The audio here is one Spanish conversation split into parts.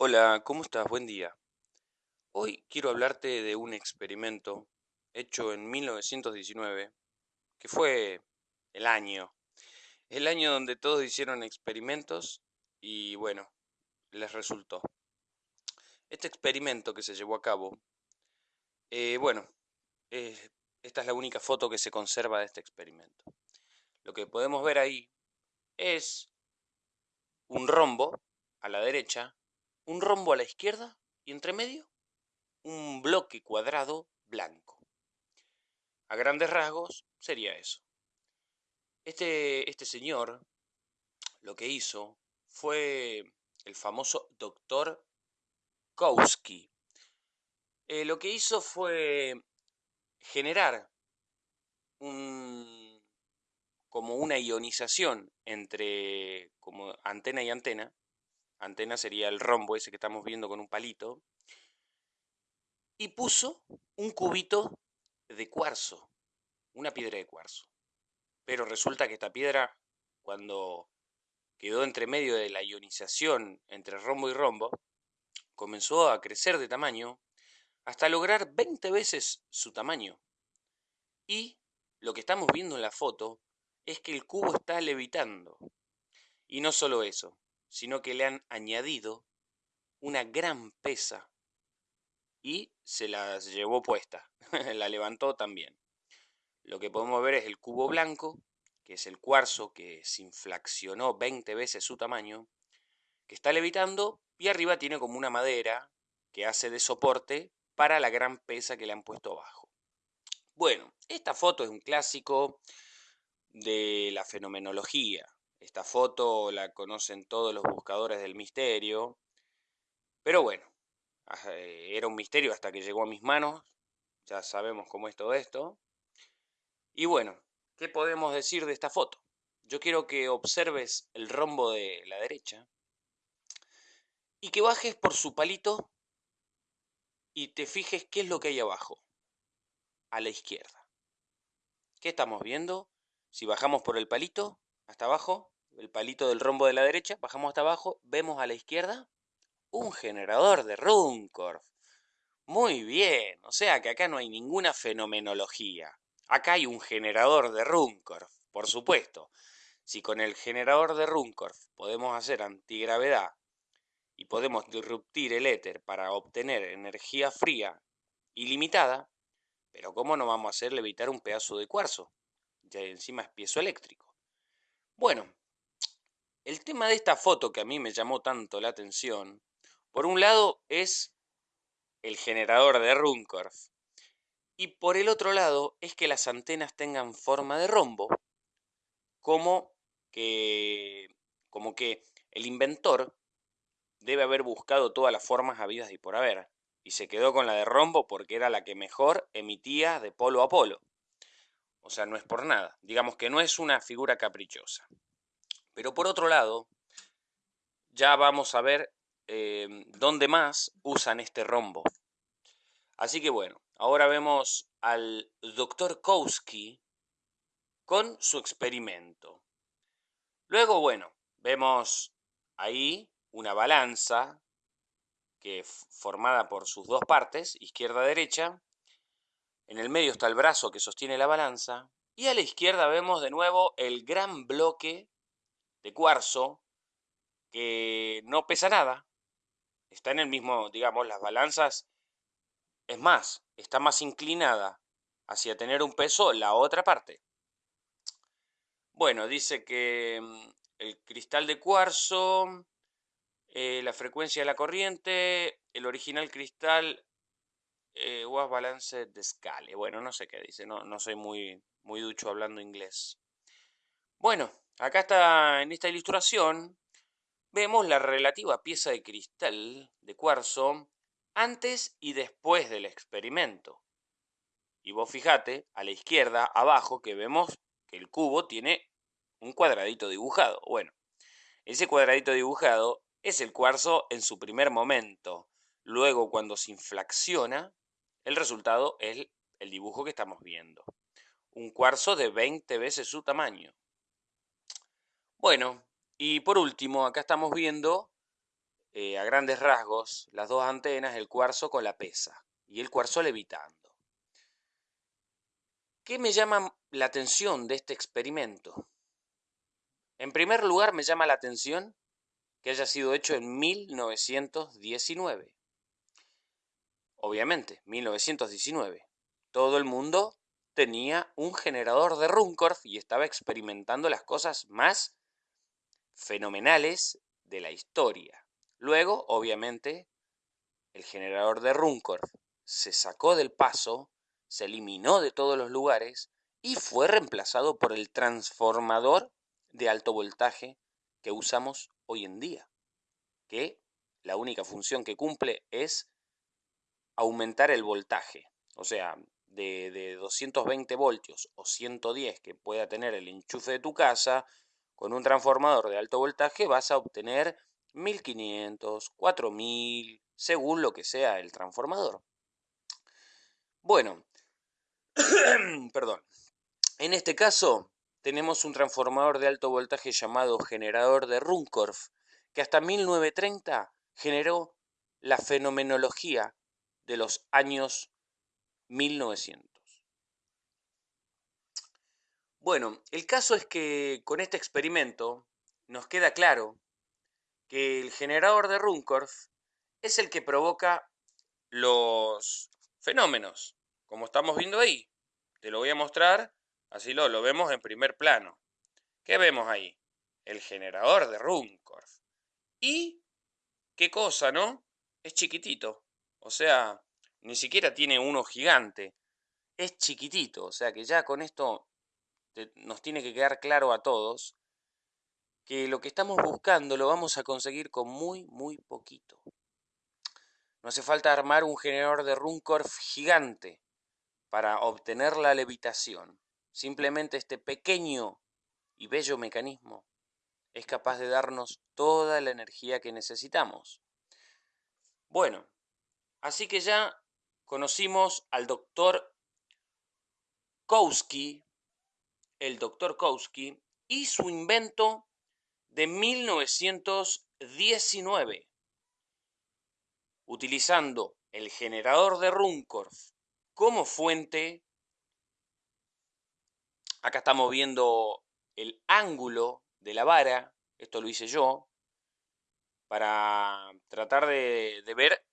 Hola, ¿cómo estás? Buen día. Hoy quiero hablarte de un experimento hecho en 1919, que fue el año, el año donde todos hicieron experimentos y bueno, les resultó. Este experimento que se llevó a cabo, eh, bueno, esta es la única foto que se conserva de este experimento. Lo que podemos ver ahí es un rombo a la derecha un rombo a la izquierda y entre medio un bloque cuadrado blanco. A grandes rasgos sería eso. Este, este señor lo que hizo fue el famoso doctor Kowski. Eh, lo que hizo fue generar un, como una ionización entre como antena y antena antena sería el rombo ese que estamos viendo con un palito, y puso un cubito de cuarzo, una piedra de cuarzo. Pero resulta que esta piedra, cuando quedó entre medio de la ionización entre rombo y rombo, comenzó a crecer de tamaño hasta lograr 20 veces su tamaño. Y lo que estamos viendo en la foto es que el cubo está levitando. Y no solo eso, sino que le han añadido una gran pesa y se las llevó puesta, la levantó también. Lo que podemos ver es el cubo blanco, que es el cuarzo que se inflacionó 20 veces su tamaño, que está levitando y arriba tiene como una madera que hace de soporte para la gran pesa que le han puesto abajo. Bueno, esta foto es un clásico de la fenomenología. Esta foto la conocen todos los buscadores del misterio, pero bueno, eh, era un misterio hasta que llegó a mis manos, ya sabemos cómo es todo esto. Y bueno, ¿qué podemos decir de esta foto? Yo quiero que observes el rombo de la derecha y que bajes por su palito y te fijes qué es lo que hay abajo, a la izquierda. ¿Qué estamos viendo? Si bajamos por el palito, hasta abajo, el palito del rombo de la derecha, bajamos hasta abajo, vemos a la izquierda un generador de Runcorf. Muy bien, o sea que acá no hay ninguna fenomenología. Acá hay un generador de Runcorf, por supuesto. Si con el generador de Runcorf podemos hacer antigravedad y podemos disruptir el éter para obtener energía fría ilimitada, pero ¿cómo no vamos a hacer levitar un pedazo de cuarzo? Ya encima es piezo eléctrico. Bueno, el tema de esta foto que a mí me llamó tanto la atención, por un lado es el generador de Runcorf, y por el otro lado es que las antenas tengan forma de rombo, como que, como que el inventor debe haber buscado todas las formas habidas y por haber, y se quedó con la de rombo porque era la que mejor emitía de polo a polo. O sea, no es por nada. Digamos que no es una figura caprichosa. Pero por otro lado, ya vamos a ver em, dónde más usan este rombo. Así que bueno, ahora vemos al doctor Kowski con su experimento. Luego, bueno, vemos ahí una balanza que formada por sus dos partes, izquierda-derecha, en el medio está el brazo que sostiene la balanza. Y a la izquierda vemos de nuevo el gran bloque de cuarzo que no pesa nada. Está en el mismo, digamos, las balanzas. Es más, está más inclinada hacia tener un peso la otra parte. Bueno, dice que mm, el cristal de cuarzo, eh, la frecuencia de la corriente, el original cristal eh, was balance de scale. Bueno, no sé qué dice, no, no soy muy, muy ducho hablando inglés. Bueno, acá está en esta ilustración, vemos la relativa pieza de cristal de cuarzo antes y después del experimento. Y vos fijate a la izquierda, abajo, que vemos que el cubo tiene un cuadradito dibujado. Bueno, ese cuadradito dibujado es el cuarzo en su primer momento. Luego, cuando se inflaciona, el resultado es el dibujo que estamos viendo. Un cuarzo de 20 veces su tamaño. Bueno, y por último, acá estamos viendo eh, a grandes rasgos las dos antenas, el cuarzo con la pesa y el cuarzo levitando. ¿Qué me llama la atención de este experimento? En primer lugar, me llama la atención que haya sido hecho en 1919. Obviamente, 1919. Todo el mundo tenía un generador de Runcorf y estaba experimentando las cosas más fenomenales de la historia. Luego, obviamente, el generador de Runcorf se sacó del paso, se eliminó de todos los lugares y fue reemplazado por el transformador de alto voltaje que usamos hoy en día, que la única función que cumple es aumentar el voltaje, o sea, de, de 220 voltios o 110 que pueda tener el enchufe de tu casa, con un transformador de alto voltaje vas a obtener 1500, 4000, según lo que sea el transformador. Bueno, perdón. En este caso, tenemos un transformador de alto voltaje llamado generador de Runcorf, que hasta 1930 generó la fenomenología de los años 1900. Bueno, el caso es que con este experimento nos queda claro que el generador de Runcorf es el que provoca los fenómenos, como estamos viendo ahí. Te lo voy a mostrar Así lo, lo vemos en primer plano. ¿Qué vemos ahí? El generador de Runcorf. Y, ¿qué cosa, no? Es chiquitito. O sea, ni siquiera tiene uno gigante. Es chiquitito. O sea que ya con esto nos tiene que quedar claro a todos que lo que estamos buscando lo vamos a conseguir con muy, muy poquito. No hace falta armar un generador de Runcorf gigante para obtener la levitación. Simplemente este pequeño y bello mecanismo es capaz de darnos toda la energía que necesitamos. Bueno, así que ya conocimos al doctor Kowski, el doctor Kowski, y su invento de 1919, utilizando el generador de Runcorf como fuente Acá estamos viendo el ángulo de la vara, esto lo hice yo, para tratar de, ver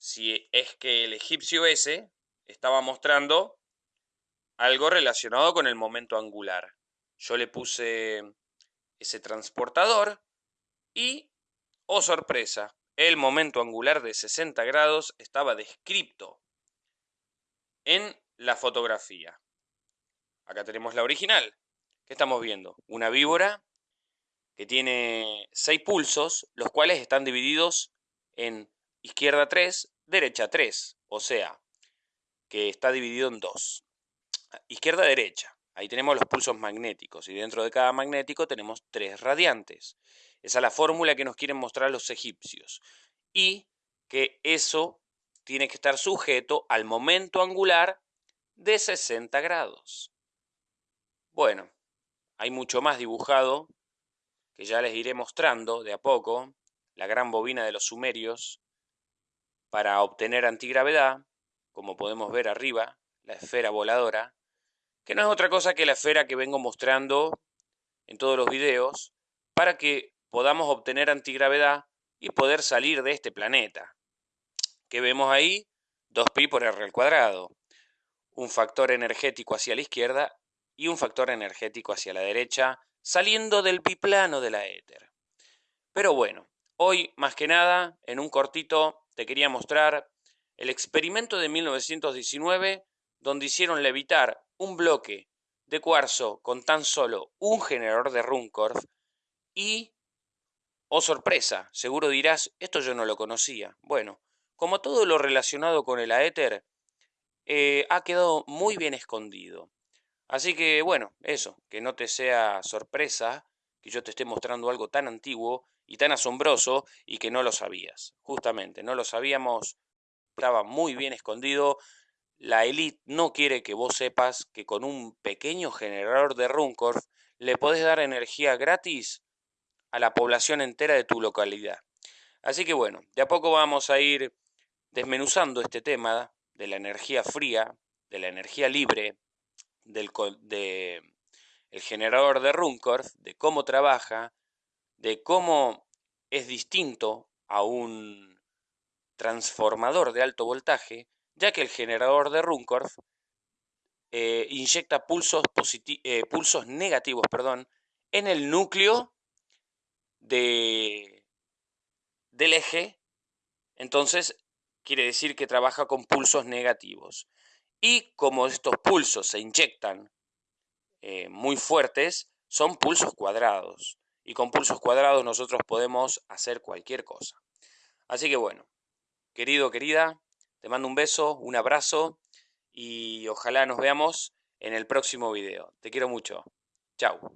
si es que el egipcio ese estaba mostrando algo relacionado con el momento angular. Yo le puse ese transportador y, oh sorpresa, el momento angular de 60 grados estaba descrito en la fotografía. Acá tenemos la original. ¿Qué estamos viendo? Una víbora que tiene seis pulsos, los cuales están divididos en izquierda 3, derecha 3, o sea, que está dividido en dos. Izquierda-derecha, ahí tenemos los pulsos magnéticos y dentro de cada magnético tenemos tres radiantes. Esa es la fórmula que nos quieren mostrar los egipcios. Y que eso tiene que estar sujeto al momento angular de 60 grados. Bueno, hay mucho más dibujado que ya les iré mostrando de a poco. La gran bobina de los sumerios para obtener antigravedad, como podemos ver arriba, la esfera voladora, que no es otra cosa que la esfera que vengo mostrando en todos los videos, para que podamos obtener antigravedad y poder salir de este planeta. ¿Qué vemos ahí? 2pi por r al cuadrado. Un factor energético hacia la izquierda y un factor energético hacia la derecha, saliendo del biplano de la éter. Pero bueno, hoy más que nada, en un cortito, te quería mostrar el experimento de 1919, donde hicieron levitar un bloque de cuarzo con tan solo un generador de Runcorf y, oh sorpresa, seguro dirás, esto yo no lo conocía. Bueno, como todo lo relacionado con el aéter, eh, ha quedado muy bien escondido. Así que bueno, eso, que no te sea sorpresa que yo te esté mostrando algo tan antiguo y tan asombroso y que no lo sabías. Justamente, no lo sabíamos, estaba muy bien escondido. La elite no quiere que vos sepas que con un pequeño generador de Runcorf le podés dar energía gratis a la población entera de tu localidad. Así que bueno, de a poco vamos a ir desmenuzando este tema de la energía fría, de la energía libre, del de el generador de Runcorf, de cómo trabaja, de cómo es distinto a un transformador de alto voltaje, ya que el generador de Runcorf eh, inyecta pulsos, eh, pulsos negativos perdón, en el núcleo de, del eje, entonces quiere decir que trabaja con pulsos negativos. Y como estos pulsos se inyectan eh, muy fuertes, son pulsos cuadrados. Y con pulsos cuadrados nosotros podemos hacer cualquier cosa. Así que bueno, querido, querida, te mando un beso, un abrazo y ojalá nos veamos en el próximo video. Te quiero mucho. Chao.